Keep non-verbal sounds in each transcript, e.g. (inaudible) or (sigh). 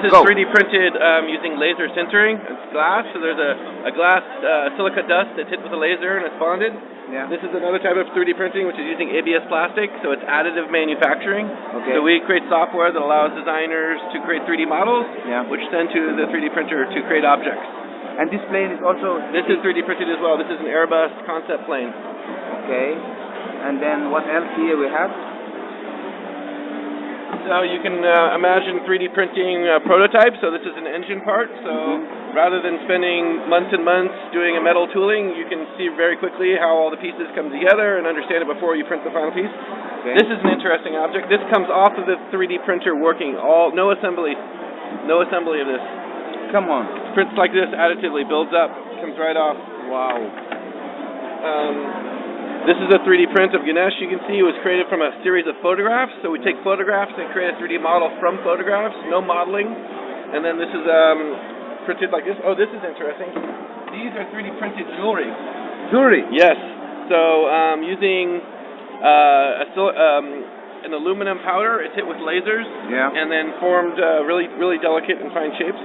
This is Go. 3D printed um, using laser sintering. It's glass, so there's a, a glass uh, silica dust that's hit with a laser and it's bonded. Yeah. This is another type of 3D printing which is using ABS plastic, so it's additive manufacturing. Okay. So we create software that allows designers to create 3D models, Yeah. which send to the 3D printer to create objects. And this plane is also This is 3D printed as well. This is an Airbus concept plane. okay. And then what else here we have? So you can uh, imagine 3D printing uh, prototypes. So this is an engine part. So Mhm. rather than spending months and months doing a metal tooling, you can see very quickly how all the pieces come together and understand it before you print the final piece. Okay. This is an interesting object. This comes off of the 3D printer working. All no assembly, no assembly of this. Come on. It prints like this additively, builds up, comes right off. Wow. Um, this is a 3D print of Ganesh. You can see it was created from a series of photographs. So we take photographs and create a 3D model from photographs, no modeling. And then this is um, printed like this. Oh, this is interesting. These are 3D printed jewelry. Jewelry. Yes. So um, using uh, a um, an aluminum powder, it's hit with lasers Yeah. and then formed uh, really, really delicate and fine shapes.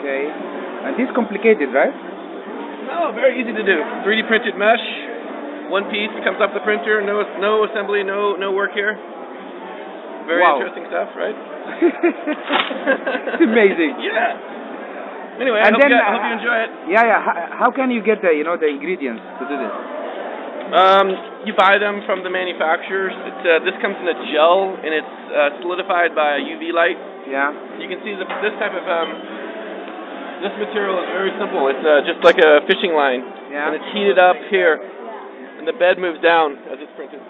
Okay. And this complicated, right? No, very easy to do. 3D printed mesh, one piece comes off the printer. No, no assembly, no, no work here. Very Wow. interesting stuff, right? it's (laughs) amazing. (laughs) yeah. Anyway, I hope, then, you, I uh, hope you enjoy it. Yeah, yeah. How, how can you get the, you know, the ingredients to do this? Um, you buy them from the manufacturers. It's, uh, this comes in a gel, and it's uh, solidified by a UV light. Yeah. You can see the, this type of um, this material is very simple. It's uh, just like a fishing line, Yeah. and it's heated up here, and the bed moves down as it's printed.